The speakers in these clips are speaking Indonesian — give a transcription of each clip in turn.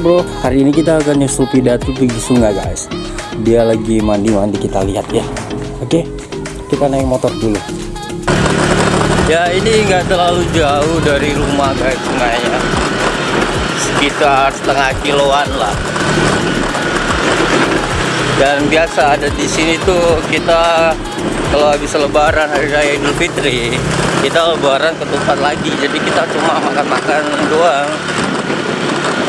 bro. Hari ini kita akan nyusul pidato pergi sungai guys? Dia lagi mandi-mandi kita lihat ya. Oke Kita naik motor dulu. Ya ini nggak terlalu jauh dari rumah guys sungainya Sekitar setengah kiloan lah. Dan biasa ada di sini tuh kita kalau habis lebaran hari raya Idul Fitri kita lebaran ke tempat lagi. Jadi kita cuma makan-makan doang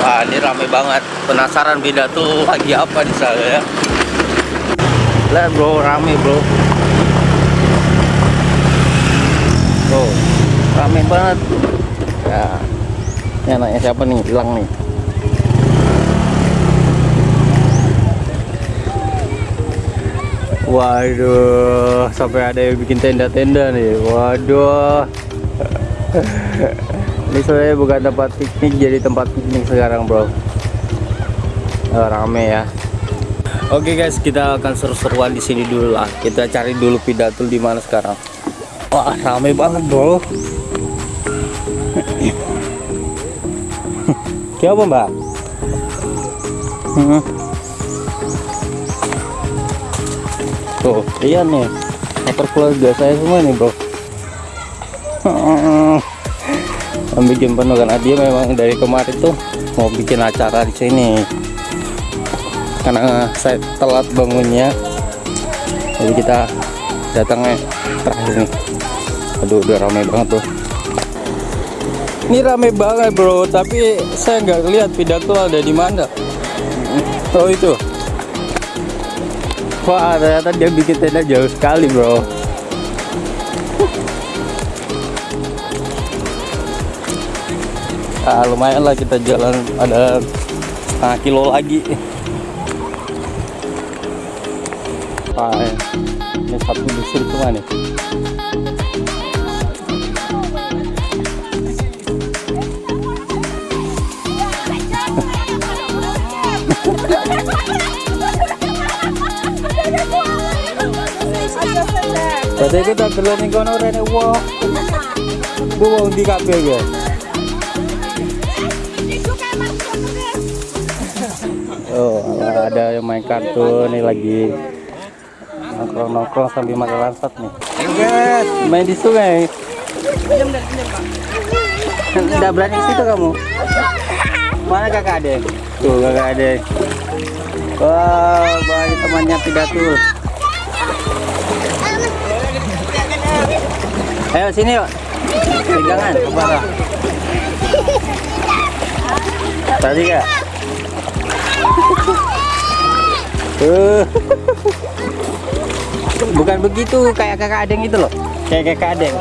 Wah ini rame banget. Penasaran beda tuh lagi apa di sana ya? Lihat bro rame bro. Tuh rame banget. Ya ini anaknya siapa nih? Hilang nih. Waduh, sampai ada yang bikin tenda-tenda nih. Waduh. Ini sebenarnya bukan tempat piknik, jadi tempat piknik sekarang, bro. Oh, rame ya. Oke guys, kita akan seru-seruan di sini dulu lah. Kita cari dulu pidatul di mana sekarang. Wah, rame banget, bro. Kayak apa, Mbak? Hmm. Tuh, iya nih. Motor keluarga saya semua nih, Bro. Bikin penuh karena dia memang dari kemarin tuh mau bikin acara di sini. Karena saya telat bangunnya. Jadi kita datangnya terakhir nih. Aduh, udah ramai banget tuh. Ini rame banget, Bro, tapi saya nggak lihat pidato ada di mana. Oh, itu. Wah ternyata dia bikin tenda jauh sekali bro ah, lumayan lah kita jalan ada setengah kilo lagi ah, ini satu busur cuma nih Tadi kita nih kono rene wong. Bu wong di kabeh ya. Ada yang main kartu nih lagi nongkrong-nongkrong sambil makan lansat nih. Main di sungai. Tidak berani ke situ kamu. Mana kakak adek? Tuh kakak adek. Wah, banyak temannya pidatul. Ayo sini yuk. Pegangan, kepala. Tadi kak. Uh. Bukan begitu kayak kakak adeng itu loh. Kayak kakak adeng.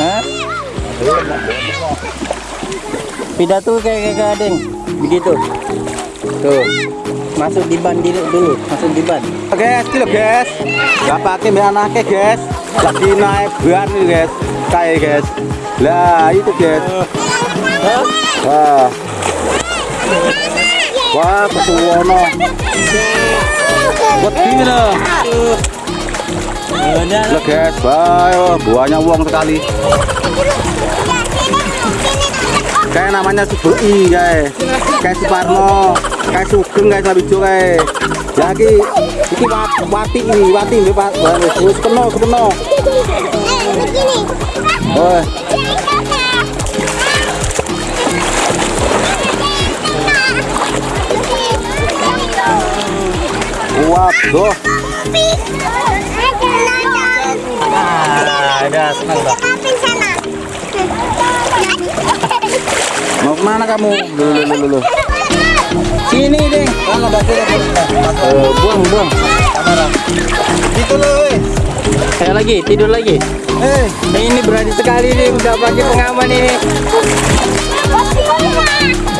Hah? Pidato kayak kakak adeng. Begitu. Tuh. Masuk di ban dulu, dulu. masuk di ban. guys kilo guys pakai mbak anaknya guys lagi naik ban nih guys kayak guys lah itu guys wah wah gini loh. Lah guys wah buahnya uang sekali. Kayak namanya Subei guys. Kayak Suparno kayak Sugeng guys Jo guys. Lagi wat- wati ini wati ini pak wis kena kena. Oh waduh Ah, ada senang dah. mau ke mana kamu dulu dulu dulu Sini, Ding. Eh, buang, buang. itu loh Saya lagi, tidur lagi. eh Nah, ini berani sekali nih, udah pakai pengaman ini.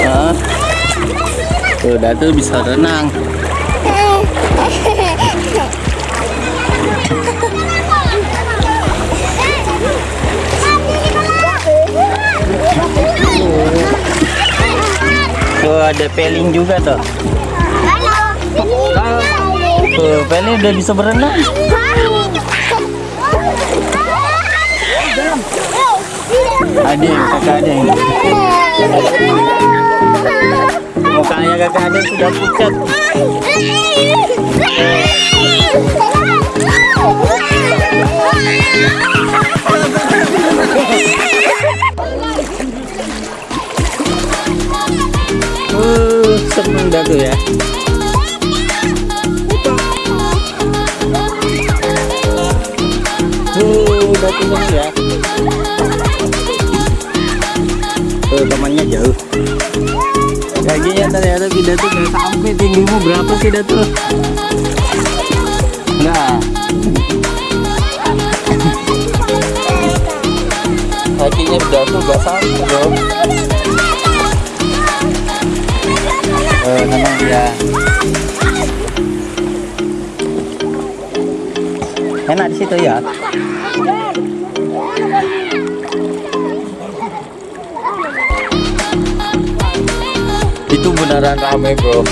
Hah? Tuh, Datul bisa renang. Tuh ada peling juga tuh. Tuh, peling udah bisa berenang. Ada yang kakak ada yang mukanya kakak ada sudah pucat. Uh, seneng dah tuh ya. Uh, udah seneng ya. Tuh temannya jauh. Kakinya ternyata tidak tuh nggak sampai tinggimu berapa sih dah tuh? Nah. Kakinya tuh nggak sampai bro. Eh, tenang ya. Enak di situ ya. Beneran ramai bro.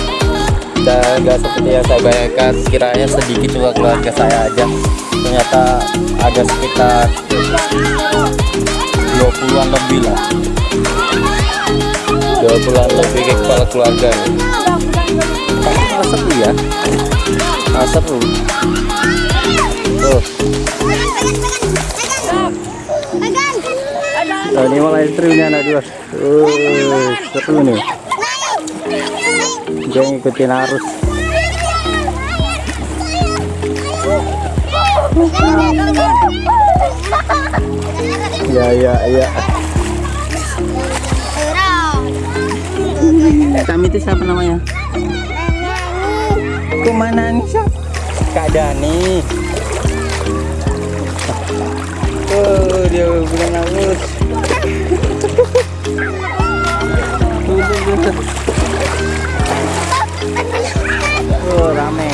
Dan gak seperti yang saya bayangkan kiranya sedikit cuma keluarga saya aja. Ternyata ada sekitar 20-an lebih lah. 20-an lebih ke kepala keluarga. Nih Tapi seru ya. Ah, seru. Tuh. Nah, ini malah istrinya anak dua. Uh, seru nih dia ngikutin arus ya ya ya. Kami itu siapa namanya? Kok mana nih siapa kak Dani. Oh dia bilang arus Oh, rame.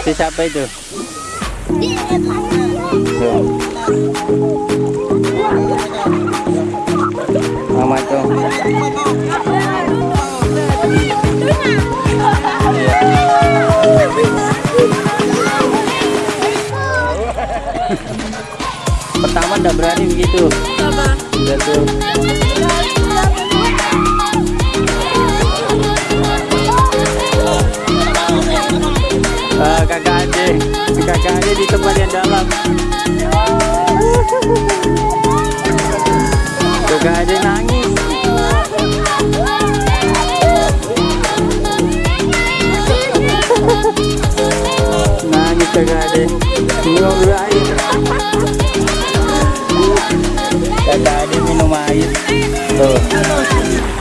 Si siapa itu? Mama tuh. Pertama udah berani begitu. Udah tuh. Kakak ade, kakak ade di tempat yang dalam. Kakak ade nangis. Nangis kakak ade. Minum air. Kakak ade minum air. Tuh.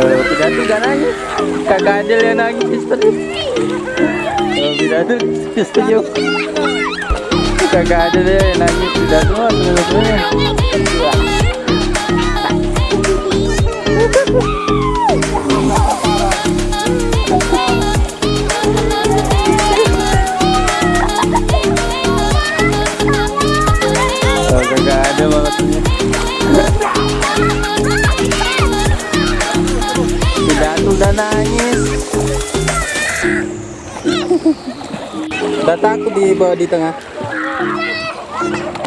Tuh, tidak tuh gak nangis. Kakak ade yang nangis histeris. Kalau ada setuju. Kagak ada deh yang nangis tidak semua sebenarnya. Udah takut di bawah di tengah.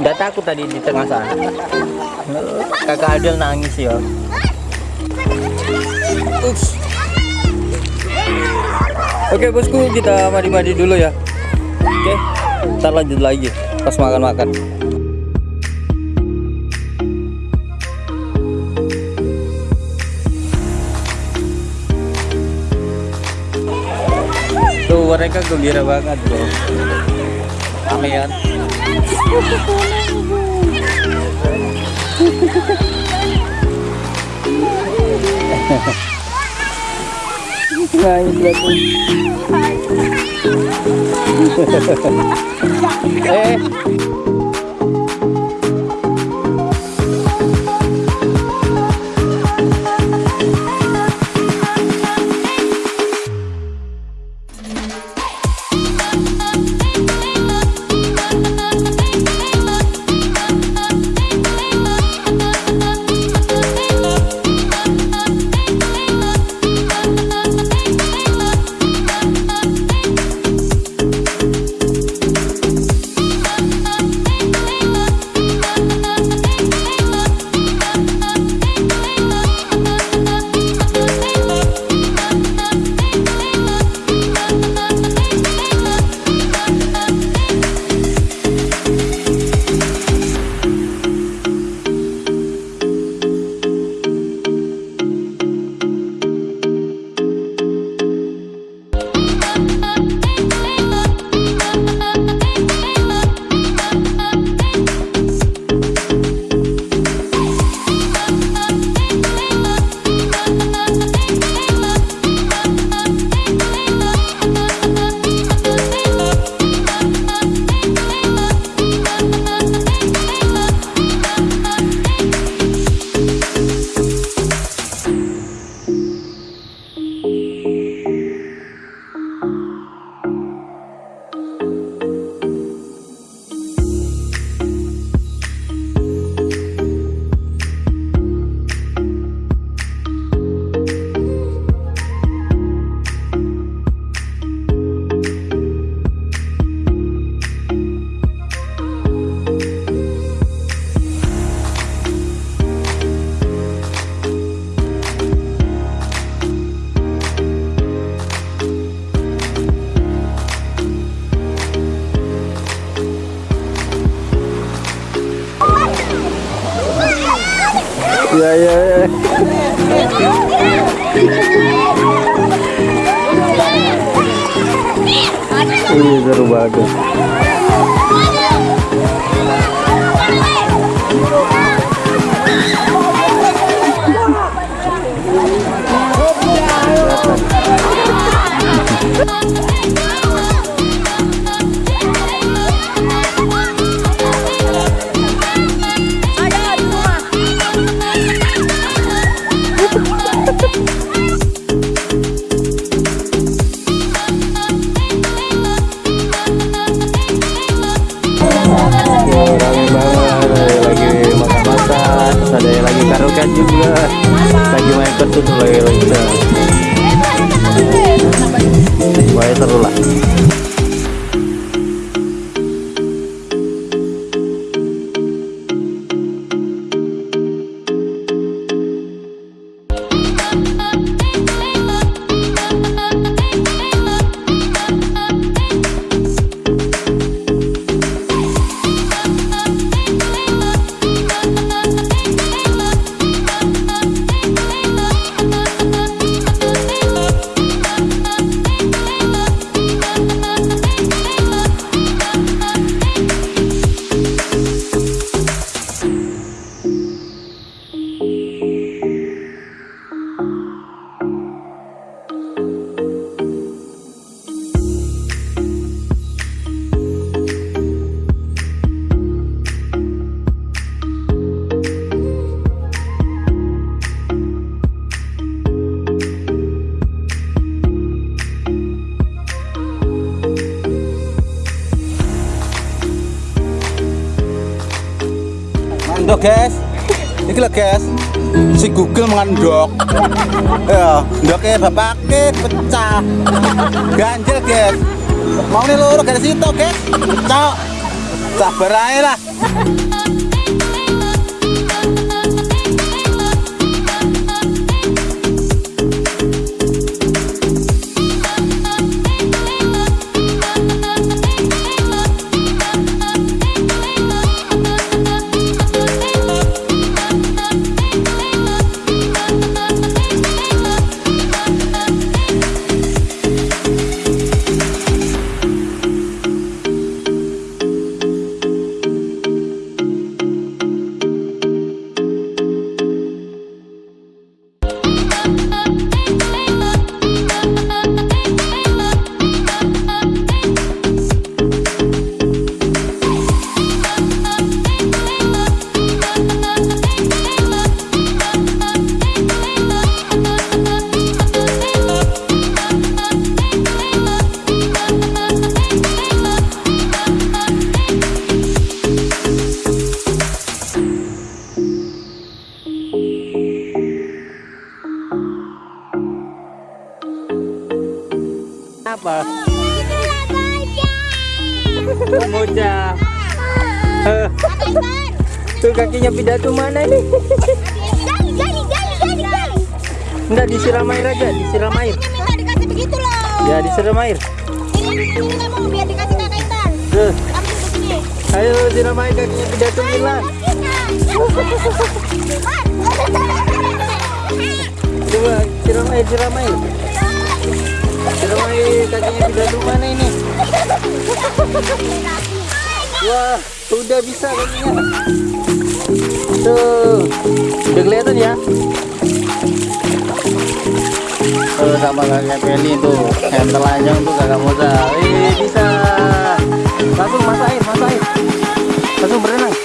Udah takut tadi di tengah sana. Kakak Adil nangis ya. Ups. Oke bosku kita mandi-mandi dulu ya. Oke, ntar lanjut lagi pas makan-makan. Mereka gembira banget bro. Rame kan eh guys. Iki lho guys. Si Google mengandok. Ya, ndoknya bapaknya pecah. Ganjel guys. Mau nih loro dari situ guys. Pecah. Sabar aja lah. Apa? Moja. Eh, tuh kakinya pidato mana ini? Enggak disiram air aja, disiram air. Ya disiram air. Tuh, ayo siram air kakinya pidato Milan. Coba siram air, siram air. Siram air kakinya pidato mana ini? Wah, udah bisa kakinya. Tuh, udah kelihatan ya? Tuh sama kakak Peli tuh, yang telanjang tuh kakak Moza. Eh, bisa. Langsung masuk air, masuk air. Langsung berenang.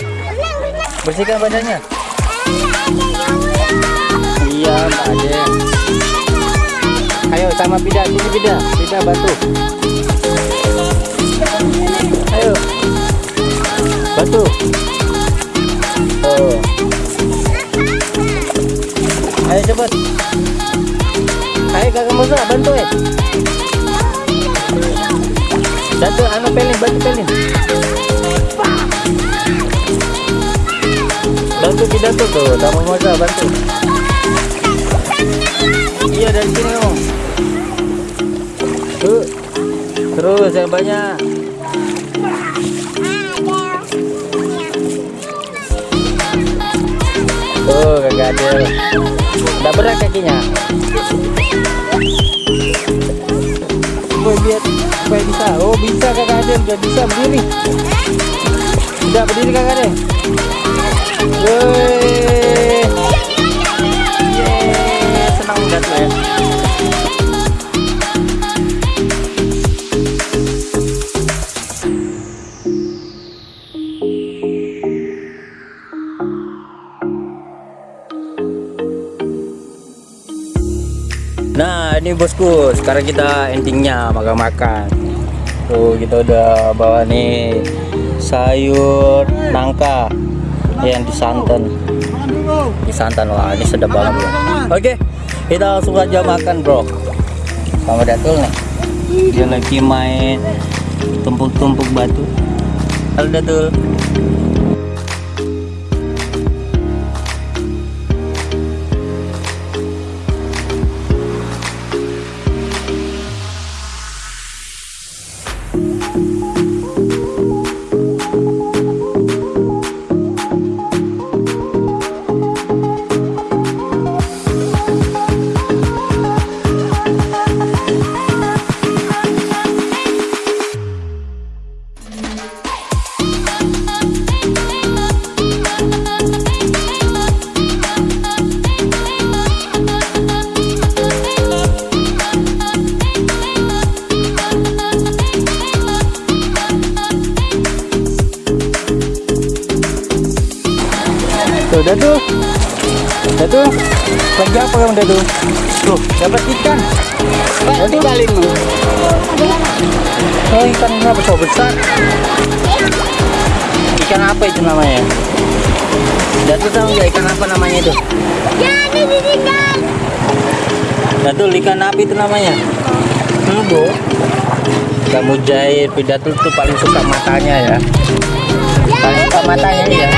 Bersihkan badannya. Iya, Mbak aja. Ayo sama Pida, sini Pida. Pida bantu. Ayo. Bantu. Oh. Ayo cepat. Ayo kakak Musa bantu eh. Bantu anu pelin, bantu pelin. Bantu pidato tuh, sama Musa bantu. Iya dari sini kamu. Tuh. Terus yang banyak. Tuh kakak Adel. Udah berat kakinya. Gue biar supaya bisa. Oh bisa kakak Adel, udah bisa berdiri. Udah berdiri kakak Adel. Wih. Ya. Nah ini bosku sekarang kita endingnya makan-makan. Tuh kita udah bawa nih sayur nangka yang disantan. Disantan wah ini sedap banget. Bro Oke kita langsung aja makan bro. Sama Datul nih. Dia lagi main tumpuk-tumpuk batu. Halo Datul Tuh, Datu. Datu. Lagi apa kamu Datu? Tuh, dapat ikan. Datu kali lu. Oh, ikan ini apa? Besar? Ikan apa itu namanya? Datu tahu nggak ikan apa namanya itu? Datu ikan apa itu namanya? Hmm, Bu. Kamu jahit pidato tuh paling suka matanya ya. Paling suka matanya ya.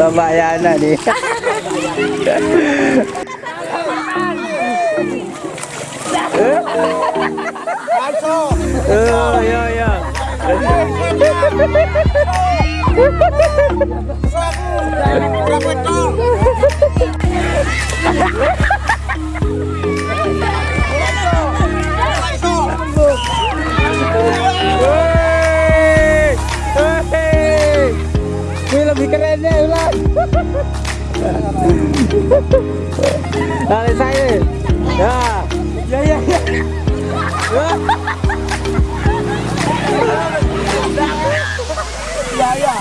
Bapak Yana nih. Oh, ya ya. Wey! Lari saya. Ya. Ya, ya, ya. Ya. Ya, ya.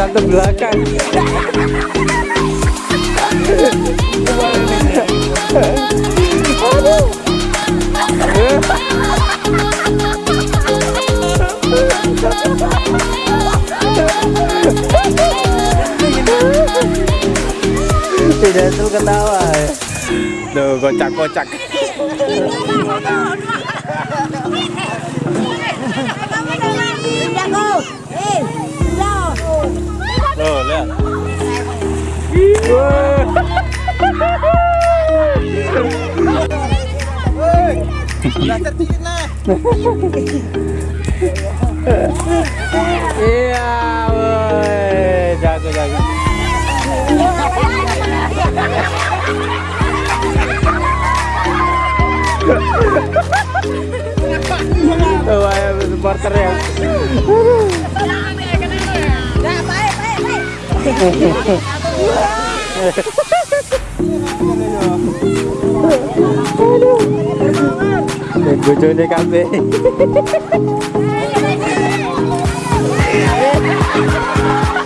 Satu belakang. Tidak tuh ketawa. Tuh kocak-kocak. Iya, woi, jago jago. Tuh, ayo supporter ya. Bojone kabeh. Aduh,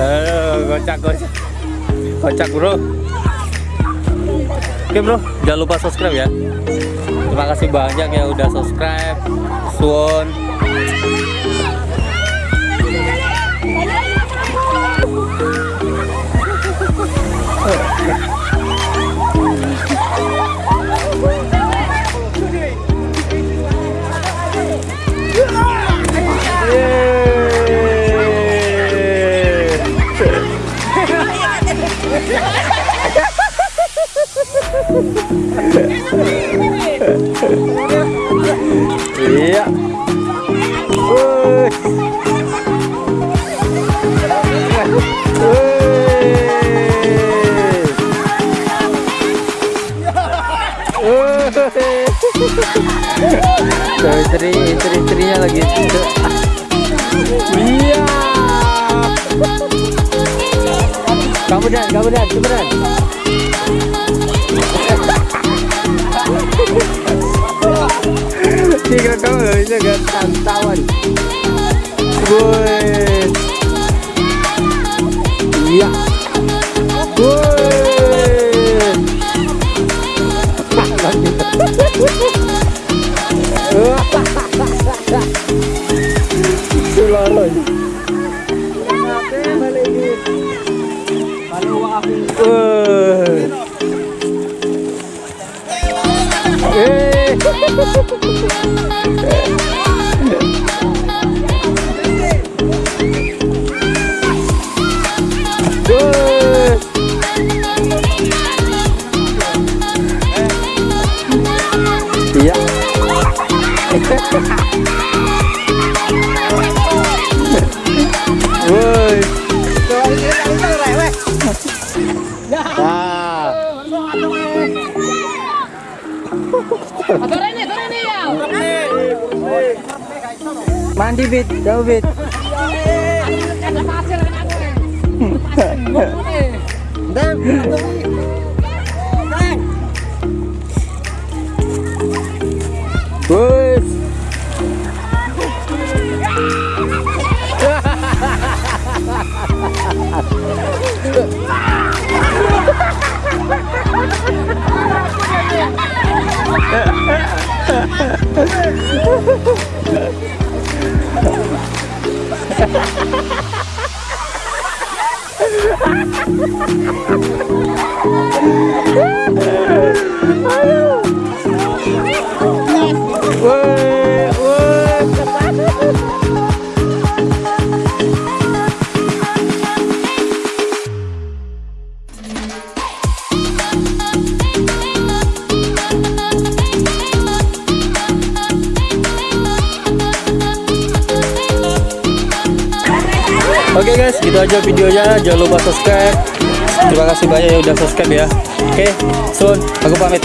Aduh, kocak kocak. Kocak bro. Oke bro, jangan lupa subscribe ya. Terima kasih banyak yang udah subscribe. Suwon. Iya. Istri istri istrinya lagi. Iya. Kamu dan kamu dan cepetan wisatawan Woi Iya Sularoy Woi Eh Bus. Woi, Oke guys, gitu aja videonya. Jangan lupa subscribe. Terima kasih banyak yang udah subscribe ya. Oke, Sun, aku pamit.